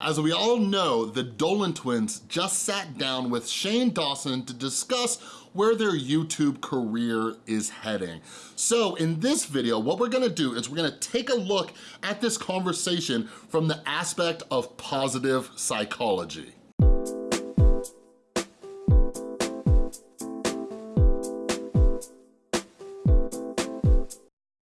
As we all know, the Dolan twins just sat down with Shane Dawson to discuss where their YouTube career is heading. So in this video, what we're gonna do is we're gonna take a look at this conversation from the aspect of positive psychology.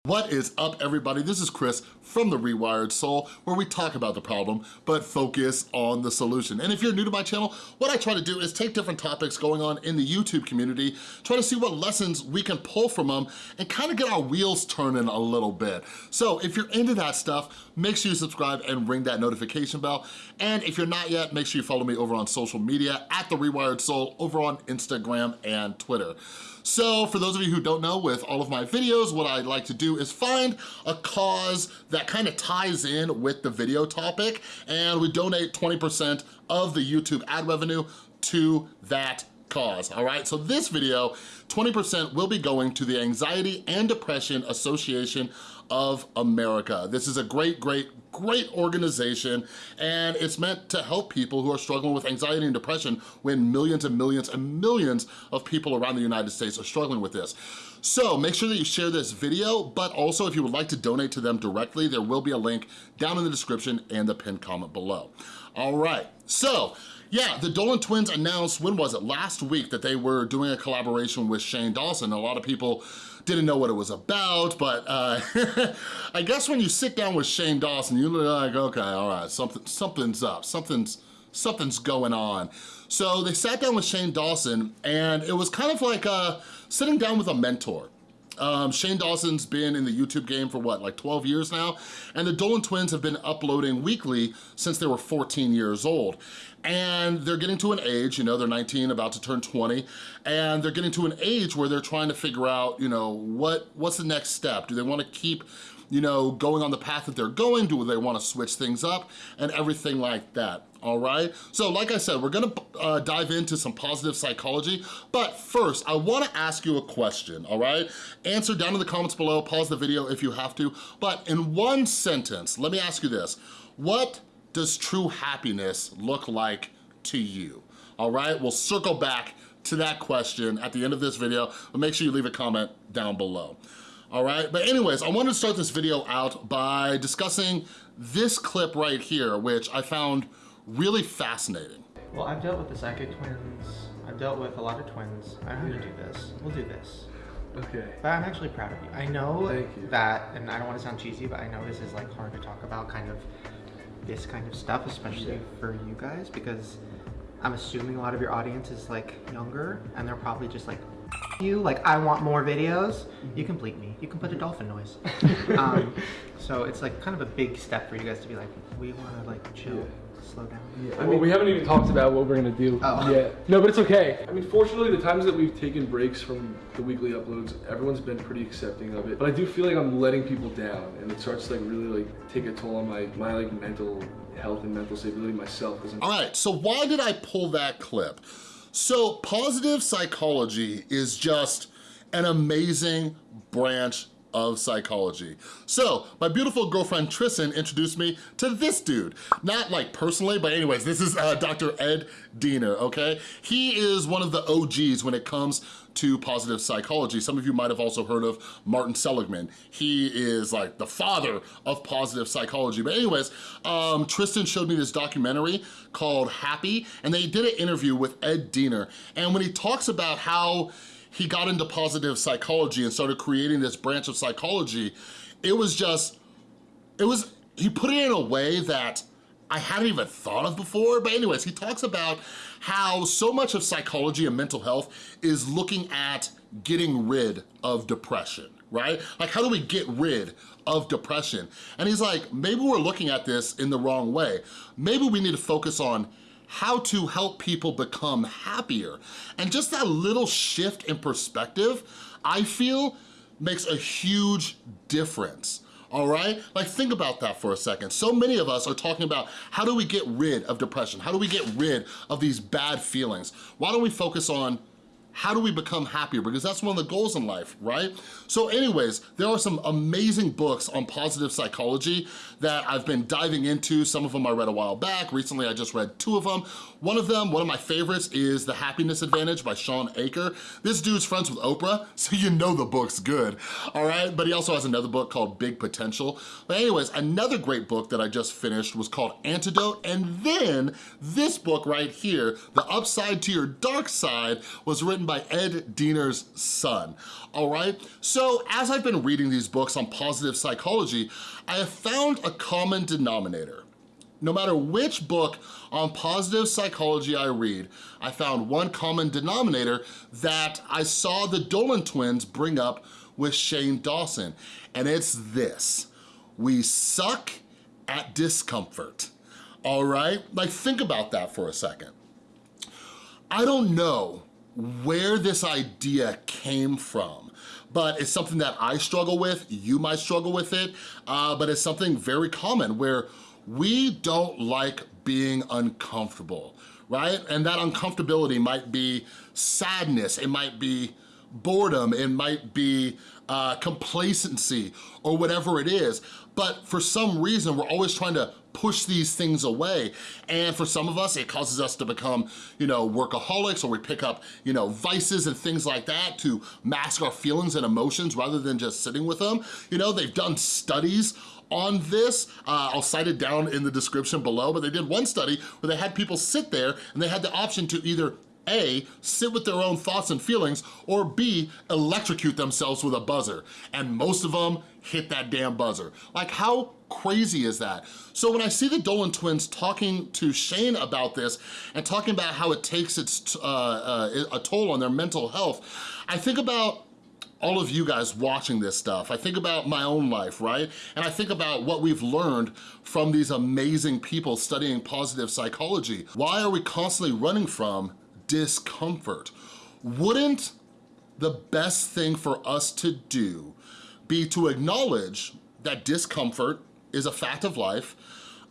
What is up everybody? This is Chris from The Rewired Soul where we talk about the problem but focus on the solution. And if you're new to my channel, what I try to do is take different topics going on in the YouTube community, try to see what lessons we can pull from them and kind of get our wheels turning a little bit. So if you're into that stuff, make sure you subscribe and ring that notification bell. And if you're not yet, make sure you follow me over on social media at The Rewired Soul over on Instagram and Twitter. So for those of you who don't know, with all of my videos, what I like to do is find a cause that kind of ties in with the video topic, and we donate 20% of the YouTube ad revenue to that cause, all right? So this video, 20% will be going to the Anxiety and Depression Association of America. This is a great, great, great organization and it's meant to help people who are struggling with anxiety and depression when millions and millions and millions of people around the United States are struggling with this. So make sure that you share this video, but also if you would like to donate to them directly, there will be a link down in the description and the pinned comment below. All right, so yeah, the Dolan twins announced, when was it, last week that they were doing a collaboration with Shane Dawson. A lot of people didn't know what it was about, but uh, I guess when you sit down with Shane Dawson, you're like, okay, all right, something, something's up, something's, something's going on. So they sat down with Shane Dawson and it was kind of like uh, sitting down with a mentor. Um, Shane Dawson's been in the YouTube game for what, like 12 years now? And the Dolan twins have been uploading weekly since they were 14 years old. And they're getting to an age, you know, they're 19, about to turn 20, and they're getting to an age where they're trying to figure out, you know, what what's the next step? Do they wanna keep you know, going on the path that they're going? Do they wanna switch things up? And everything like that all right? So like I said, we're gonna uh, dive into some positive psychology, but first, I wanna ask you a question, all right? Answer down in the comments below, pause the video if you have to, but in one sentence, let me ask you this. What does true happiness look like to you? All right, we'll circle back to that question at the end of this video, but make sure you leave a comment down below. All right, but anyways, I wanted to start this video out by discussing this clip right here, which I found really fascinating. Well, I've dealt with the psychic twins. I've dealt with a lot of twins. I know how to do this. We'll do this. Okay. But I'm actually proud of you. I know that, and I don't want to sound cheesy, but I know this is like hard to talk about kind of this kind of stuff, especially yeah. for you guys, because I'm assuming a lot of your audience is like younger and they're probably just like, you, like I want more videos. You can bleep me. You can put a dolphin noise. um, so it's like kind of a big step for you guys to be like, we want to like chill. Yeah slow down? Yeah. I mean, we haven't even talked about what we're gonna do oh. yet. No, but it's okay. I mean, fortunately, the times that we've taken breaks from the weekly uploads, everyone's been pretty accepting of it. But I do feel like I'm letting people down, and it starts to like really like take a toll on my my like mental health and mental stability myself. All right, so why did I pull that clip? So positive psychology is just an amazing branch of psychology. So my beautiful girlfriend Tristan introduced me to this dude. Not like personally, but anyways, this is uh, Dr. Ed Diener, okay? He is one of the OGs when it comes to positive psychology. Some of you might have also heard of Martin Seligman. He is like the father of positive psychology. But anyways, um, Tristan showed me this documentary called Happy, and they did an interview with Ed Diener. And when he talks about how he got into positive psychology and started creating this branch of psychology, it was just, it was, he put it in a way that I hadn't even thought of before. But anyways, he talks about how so much of psychology and mental health is looking at getting rid of depression, right? Like how do we get rid of depression? And he's like, maybe we're looking at this in the wrong way. Maybe we need to focus on how to help people become happier. And just that little shift in perspective, I feel makes a huge difference all right? Like think about that for a second. So many of us are talking about how do we get rid of depression? How do we get rid of these bad feelings? Why don't we focus on how do we become happier? Because that's one of the goals in life, right? So anyways, there are some amazing books on positive psychology that I've been diving into. Some of them I read a while back. Recently, I just read two of them. One of them, one of my favorites is The Happiness Advantage by Shawn Achor. This dude's friends with Oprah, so you know the book's good, all right? But he also has another book called Big Potential. But anyways, another great book that I just finished was called Antidote, and then this book right here, The Upside to Your Dark Side, was written by Ed Diener's son, all right? So as I've been reading these books on positive psychology, I have found a common denominator. No matter which book on positive psychology I read, I found one common denominator that I saw the Dolan twins bring up with Shane Dawson, and it's this. We suck at discomfort, all right? Like think about that for a second. I don't know where this idea came from, but it's something that I struggle with, you might struggle with it, uh, but it's something very common where we don't like being uncomfortable, right? And that uncomfortability might be sadness, it might be boredom, it might be uh, complacency, or whatever it is. But for some reason, we're always trying to push these things away. And for some of us, it causes us to become, you know, workaholics or we pick up, you know, vices and things like that to mask our feelings and emotions rather than just sitting with them. You know, they've done studies on this. Uh, I'll cite it down in the description below, but they did one study where they had people sit there and they had the option to either a, sit with their own thoughts and feelings, or B, electrocute themselves with a buzzer. And most of them hit that damn buzzer. Like how crazy is that? So when I see the Dolan twins talking to Shane about this and talking about how it takes its uh, uh, a toll on their mental health, I think about all of you guys watching this stuff. I think about my own life, right? And I think about what we've learned from these amazing people studying positive psychology. Why are we constantly running from discomfort? Wouldn't the best thing for us to do be to acknowledge that discomfort is a fact of life,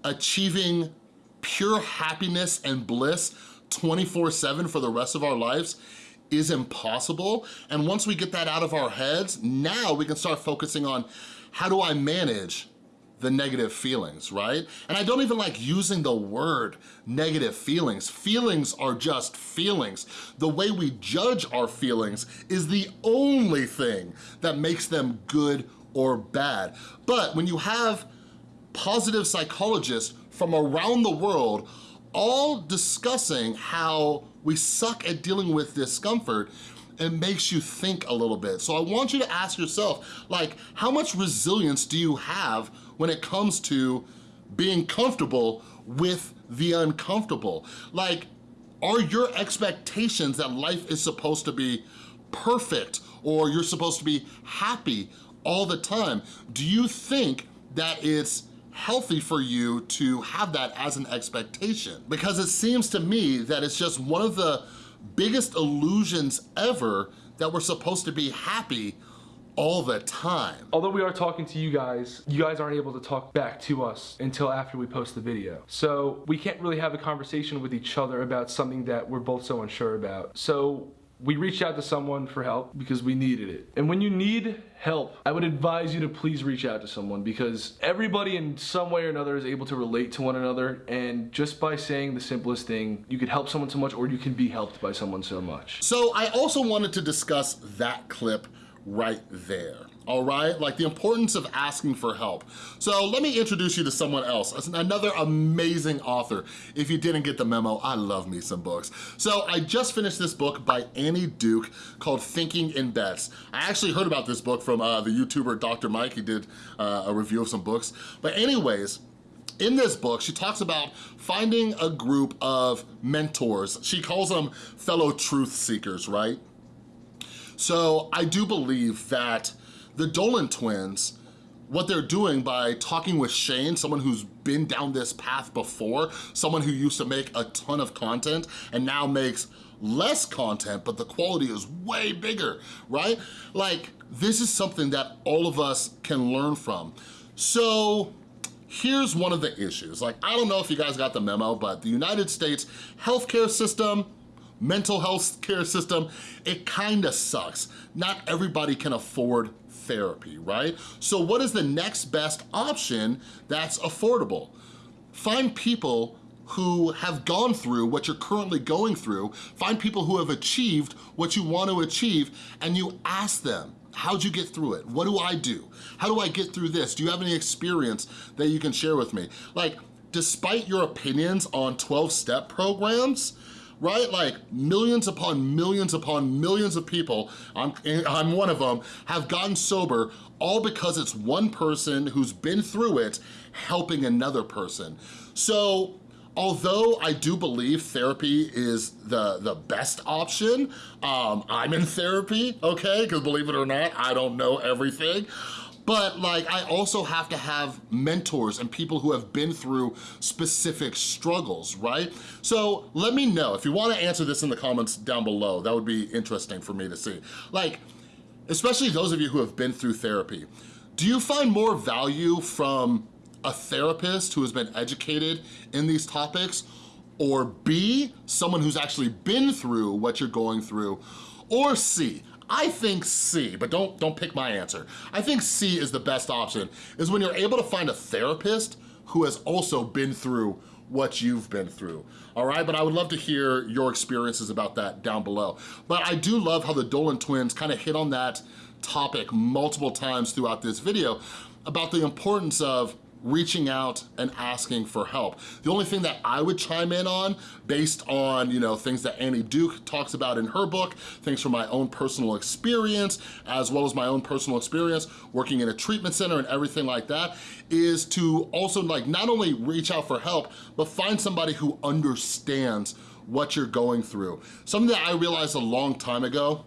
achieving pure happiness and bliss 24-7 for the rest of our lives is impossible. And once we get that out of our heads, now we can start focusing on how do I manage the negative feelings, right? And I don't even like using the word negative feelings. Feelings are just feelings. The way we judge our feelings is the only thing that makes them good or bad. But when you have positive psychologists from around the world all discussing how we suck at dealing with discomfort, it makes you think a little bit. So I want you to ask yourself, like, how much resilience do you have when it comes to being comfortable with the uncomfortable? Like, are your expectations that life is supposed to be perfect or you're supposed to be happy all the time? Do you think that it's healthy for you to have that as an expectation? Because it seems to me that it's just one of the biggest illusions ever that we're supposed to be happy all the time. Although we are talking to you guys, you guys aren't able to talk back to us until after we post the video. So we can't really have a conversation with each other about something that we're both so unsure about. So we reached out to someone for help because we needed it. And when you need help, I would advise you to please reach out to someone because everybody in some way or another is able to relate to one another and just by saying the simplest thing, you could help someone so much or you can be helped by someone so much. So I also wanted to discuss that clip right there all right? Like the importance of asking for help. So let me introduce you to someone else, another amazing author. If you didn't get the memo, I love me some books. So I just finished this book by Annie Duke called Thinking in Bets. I actually heard about this book from uh, the YouTuber Dr. Mike. He did uh, a review of some books. But anyways, in this book, she talks about finding a group of mentors. She calls them fellow truth seekers, right? So I do believe that the Dolan twins, what they're doing by talking with Shane, someone who's been down this path before, someone who used to make a ton of content and now makes less content, but the quality is way bigger, right? Like, this is something that all of us can learn from. So, here's one of the issues. Like, I don't know if you guys got the memo, but the United States healthcare system mental health care system, it kinda sucks. Not everybody can afford therapy, right? So what is the next best option that's affordable? Find people who have gone through what you're currently going through, find people who have achieved what you want to achieve, and you ask them, how'd you get through it? What do I do? How do I get through this? Do you have any experience that you can share with me? Like, despite your opinions on 12-step programs, right? Like millions upon millions upon millions of people, I'm, I'm one of them, have gotten sober all because it's one person who's been through it helping another person. So although I do believe therapy is the, the best option, um, I'm in therapy, okay? Because believe it or not, I don't know everything. But like, I also have to have mentors and people who have been through specific struggles, right? So let me know, if you wanna answer this in the comments down below, that would be interesting for me to see. Like, especially those of you who have been through therapy, do you find more value from a therapist who has been educated in these topics, or B, someone who's actually been through what you're going through, or C, I think C, but don't, don't pick my answer. I think C is the best option, is when you're able to find a therapist who has also been through what you've been through, all right? But I would love to hear your experiences about that down below. But I do love how the Dolan twins kind of hit on that topic multiple times throughout this video about the importance of reaching out and asking for help. The only thing that I would chime in on based on, you know, things that Annie Duke talks about in her book, things from my own personal experience, as well as my own personal experience working in a treatment center and everything like that, is to also like not only reach out for help, but find somebody who understands what you're going through. Something that I realized a long time ago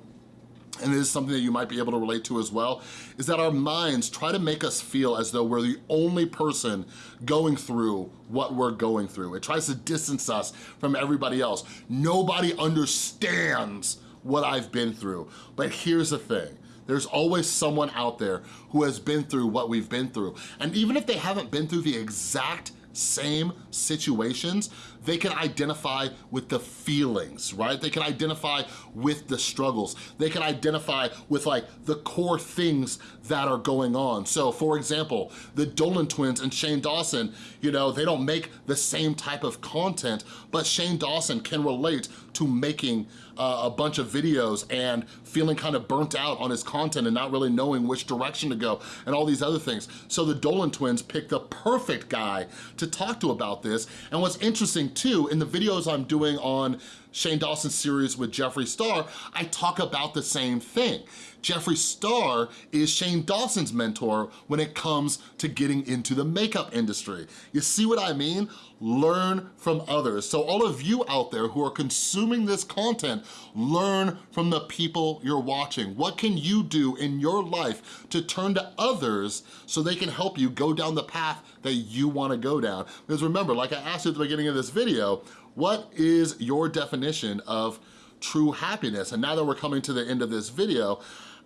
and this is something that you might be able to relate to as well, is that our minds try to make us feel as though we're the only person going through what we're going through. It tries to distance us from everybody else. Nobody understands what I've been through. But here's the thing, there's always someone out there who has been through what we've been through. And even if they haven't been through the exact same situations, they can identify with the feelings, right? They can identify with the struggles. They can identify with like the core things that are going on. So for example, the Dolan twins and Shane Dawson, you know, they don't make the same type of content, but Shane Dawson can relate to making uh, a bunch of videos and feeling kind of burnt out on his content and not really knowing which direction to go and all these other things. So the Dolan twins picked the perfect guy to talk to about this. And what's interesting too, in the videos I'm doing on Shane Dawson's series with Jeffree Star, I talk about the same thing. Jeffree Star is Shane Dawson's mentor when it comes to getting into the makeup industry. You see what I mean? Learn from others. So all of you out there who are consuming this content, learn from the people you're watching. What can you do in your life to turn to others so they can help you go down the path that you wanna go down? Because remember, like I asked you at the beginning of this video, what is your definition of true happiness? And now that we're coming to the end of this video,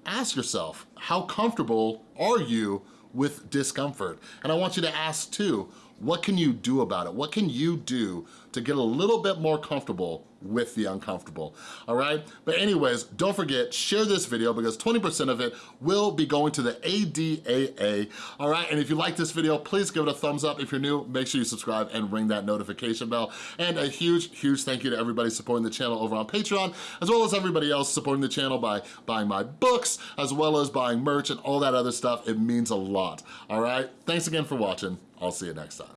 ask yourself, how comfortable are you with discomfort? And I want you to ask too, what can you do about it? What can you do to get a little bit more comfortable with the uncomfortable, all right? But anyways, don't forget, share this video because 20% of it will be going to the ADAA, all right? And if you like this video, please give it a thumbs up. If you're new, make sure you subscribe and ring that notification bell. And a huge, huge thank you to everybody supporting the channel over on Patreon, as well as everybody else supporting the channel by buying my books, as well as buying merch and all that other stuff. It means a lot, all right? Thanks again for watching. I'll see you next time.